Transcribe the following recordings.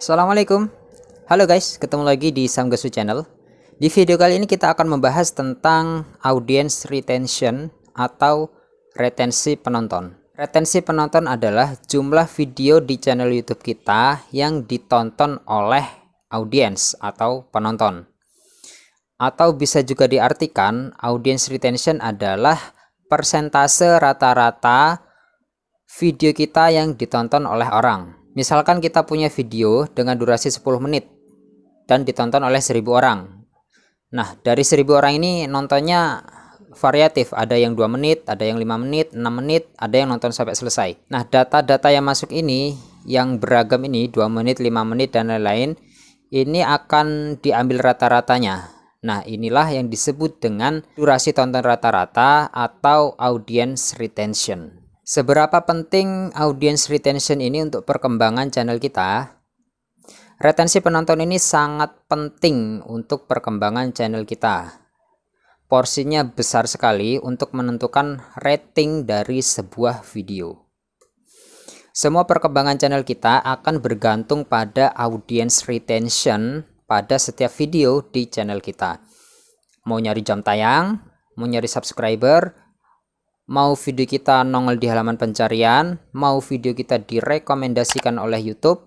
Assalamualaikum. Halo guys, ketemu lagi di Samgasu Channel. Di video kali ini kita akan membahas tentang audience retention atau retensi penonton. Retensi penonton adalah jumlah video di channel YouTube kita yang ditonton oleh audience atau penonton. Atau bisa juga diartikan audience retention adalah persentase rata-rata video kita yang ditonton oleh orang Misalkan kita punya video dengan durasi 10 menit dan ditonton oleh 1000 orang. Nah, dari 1000 orang ini nontonnya variatif, ada yang 2 menit, ada yang 5 menit, 6 menit, ada yang nonton sampai selesai. Nah, data-data yang masuk ini yang beragam ini 2 menit, 5 menit dan lain-lain ini akan diambil rata-ratanya. Nah, inilah yang disebut dengan durasi tonton rata-rata atau audience retention. Seberapa penting audience retention ini untuk perkembangan channel kita? Retensi penonton ini sangat penting untuk perkembangan channel kita. Porsinya besar sekali untuk menentukan rating dari sebuah video. Semua perkembangan channel kita akan bergantung pada audience retention pada setiap video di channel kita. Mau nyari jam tayang, mau nyari subscriber, mau video kita nongol di halaman pencarian, mau video kita direkomendasikan oleh YouTube,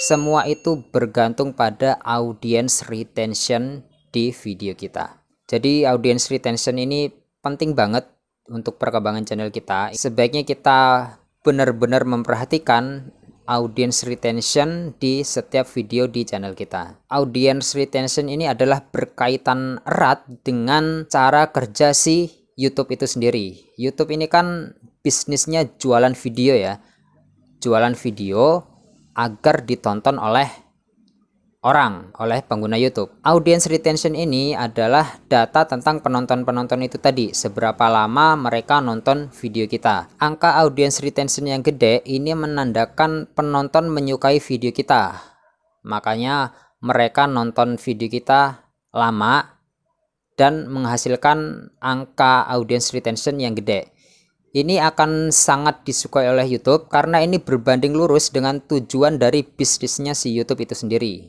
semua itu bergantung pada audience retention di video kita. Jadi audience retention ini penting banget untuk perkembangan channel kita. Sebaiknya kita benar-benar memperhatikan audience retention di setiap video di channel kita. Audience retention ini adalah berkaitan erat dengan cara kerja si YouTube itu sendiri. YouTube ini kan bisnisnya jualan video ya. Jualan video agar ditonton oleh orang, oleh pengguna YouTube. Audience retention ini adalah data tentang penonton-penonton itu tadi, seberapa lama mereka nonton video kita. Angka audience retention yang gede ini menandakan penonton menyukai video kita. Makanya mereka nonton video kita lama dan menghasilkan angka audience retention yang gede. Ini akan sangat disukai oleh YouTube karena ini berbanding lurus dengan tujuan dari bisnisnya si YouTube itu sendiri,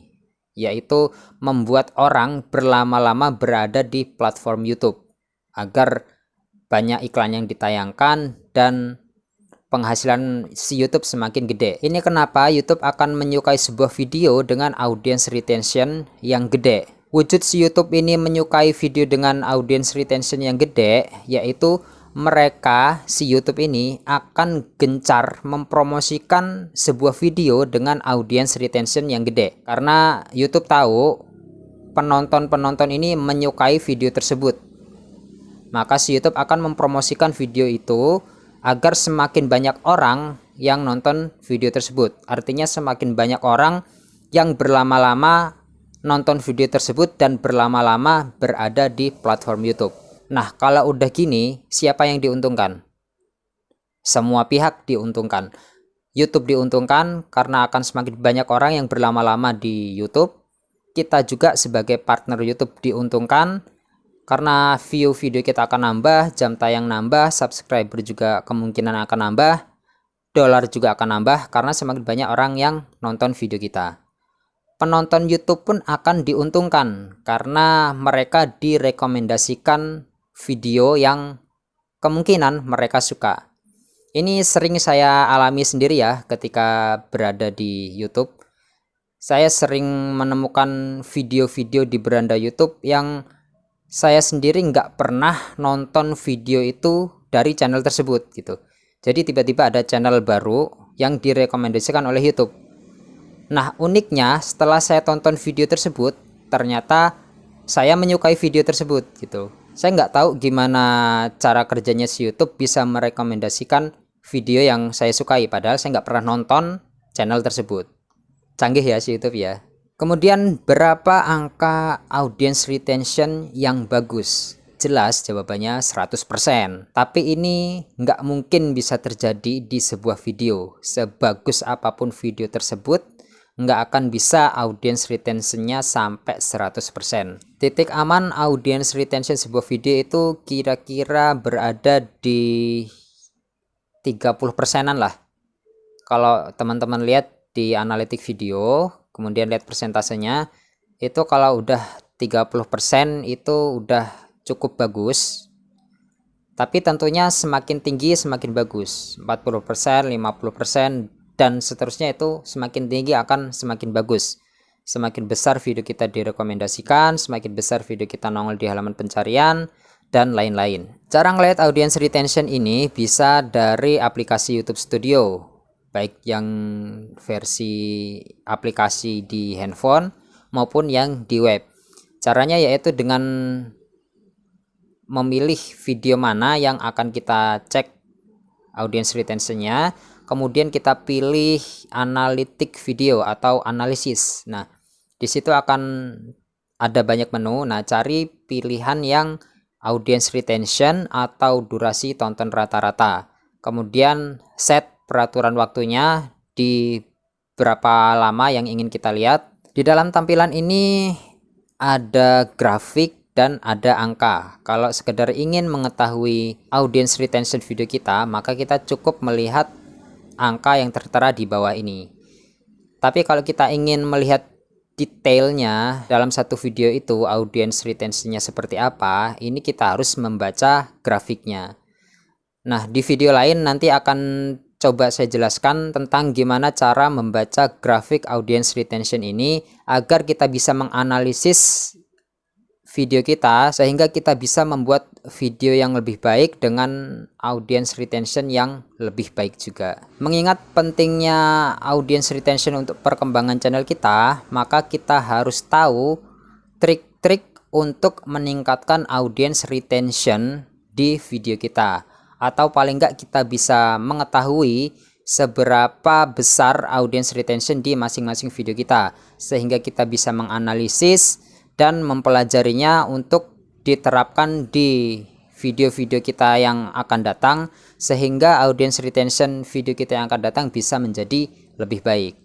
yaitu membuat orang berlama-lama berada di platform YouTube agar banyak iklan yang ditayangkan dan penghasilan si YouTube semakin gede. Ini kenapa YouTube akan menyukai sebuah video dengan audience retention yang gede Wujud si YouTube ini menyukai video dengan audience retention yang gede, yaitu mereka si YouTube ini akan gencar mempromosikan sebuah video dengan audience retention yang gede. Karena YouTube tahu penonton-penonton ini menyukai video tersebut. Maka si YouTube akan mempromosikan video itu agar semakin banyak orang yang nonton video tersebut. Artinya semakin banyak orang yang berlama-lama nonton video tersebut dan berlama-lama berada di platform YouTube. Nah, kalau udah gini, siapa yang diuntungkan? Semua pihak diuntungkan. YouTube diuntungkan karena akan semakin banyak orang yang berlama-lama di YouTube. Kita juga sebagai partner YouTube diuntungkan karena view video kita akan nambah, jam tayang nambah, subscriber juga kemungkinan akan nambah, dolar juga akan nambah karena semakin banyak orang yang nonton video kita penonton YouTube pun akan diuntungkan karena mereka direkomendasikan video yang kemungkinan mereka suka. Ini sering saya alami sendiri ya ketika berada di YouTube. Saya sering menemukan video-video di beranda YouTube yang saya sendiri nggak pernah nonton video itu dari channel tersebut gitu. Jadi tiba-tiba ada channel baru yang direkomendasikan oleh YouTube Nah uniknya setelah saya tonton video tersebut ternyata saya menyukai video tersebut gitu. Saya nggak tahu gimana cara kerjanya si YouTube bisa merekomendasikan video yang saya sukai padahal saya nggak pernah nonton channel tersebut. Canggih ya si YouTube ya. Kemudian berapa angka audience retention yang bagus? Jelas jawabannya 100%. Tapi ini nggak mungkin bisa terjadi di sebuah video. Sebagus apa pun video tersebut, nggak akan bisa audience retentionnya sampai 100%. Titik aman audience retention sebuah video itu kira-kira berada di 30 persenan lah. Kalau teman-teman lihat di analitik video, kemudian lihat persentasenya itu kalau udah 30% itu udah cukup bagus tapi tentunya semakin tinggi semakin bagus 40% 50% dan seterusnya itu semakin tinggi akan semakin bagus. Semakin besar video kita direkomendasikan semakin besar video kita nongol di halaman pencarian dan lain-lain. Cara ngeliat audience retention ini bisa dari aplikasi YouTube Studio baik yang versi aplikasi di handphone maupun yang di web. Caranya yaitu dengan memilih video mana yang akan kita cek audience retentionnya kemudian kita pilih analitik video atau analisis. Nah di situ akan ada banyak menu. Nah cari pilihan yang audience retention atau durasi tonton rata-rata. Kemudian set peraturan waktunya di berapa lama yang ingin kita lihat. Di dalam tampilan ini ada grafik dan ada angka. Kalau sekedar ingin mengetahui audience retention video kita, maka kita cukup melihat angka yang tertera di bawah ini. Tapi kalau kita ingin melihat detailnya dalam satu video itu audience retentionnya seperti apa, ini kita harus membaca grafiknya. Nah, di video lain nanti akan coba saya jelaskan tentang gimana cara membaca grafik audience retention ini agar kita bisa menganalisis video kita sehingga kita bisa membuat video yang lebih baik dengan audience retention yang lebih baik juga. Mengingat pentingnya audience retention untuk perkembangan channel kita maka kita harus tahu trik-trik untuk meningkatkan audience retention di video kita. Atau paling enggak kita bisa mengetahui seberapa besar audience retention di masing-masing video kita sehingga kita bisa menganalisis dan mempelajarinya untuk diterapkan di video-video kita yang akan datang sehingga audience retention video kita yang akan datang bisa menjadi lebih baik.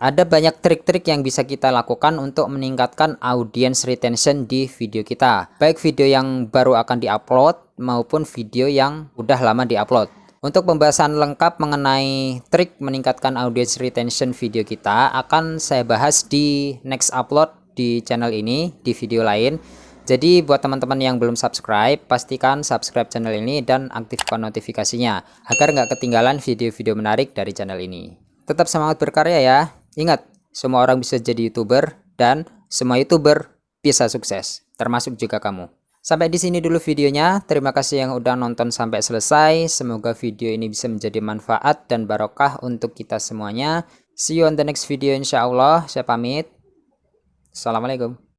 Ada banyak trik-trik yang bisa kita lakukan untuk meningkatkan audience retention di video kita. Baik video yang baru akan diupload maupun video yang udah lama diupload. Untuk pembahasan lengkap mengenai trik meningkatkan audience retention video kita akan saya bahas di next upload di channel ini di video lain jadi buat teman-teman yang belum subscribe pastikan subscribe channel ini dan aktifkan notifikasinya agar nggak ketinggalan video-video menarik dari channel ini tetap semangat berkarya ya ingat semua orang bisa jadi youtuber dan semua youtuber bisa sukses termasuk juga kamu Sampai di sini dulu videonya. Terima kasih yang udah nonton sampai selesai. Semoga video ini bisa menjadi manfaat dan barokah untuk kita semuanya. See you on the next video insya Allah. Saya pamit. Assalamualaikum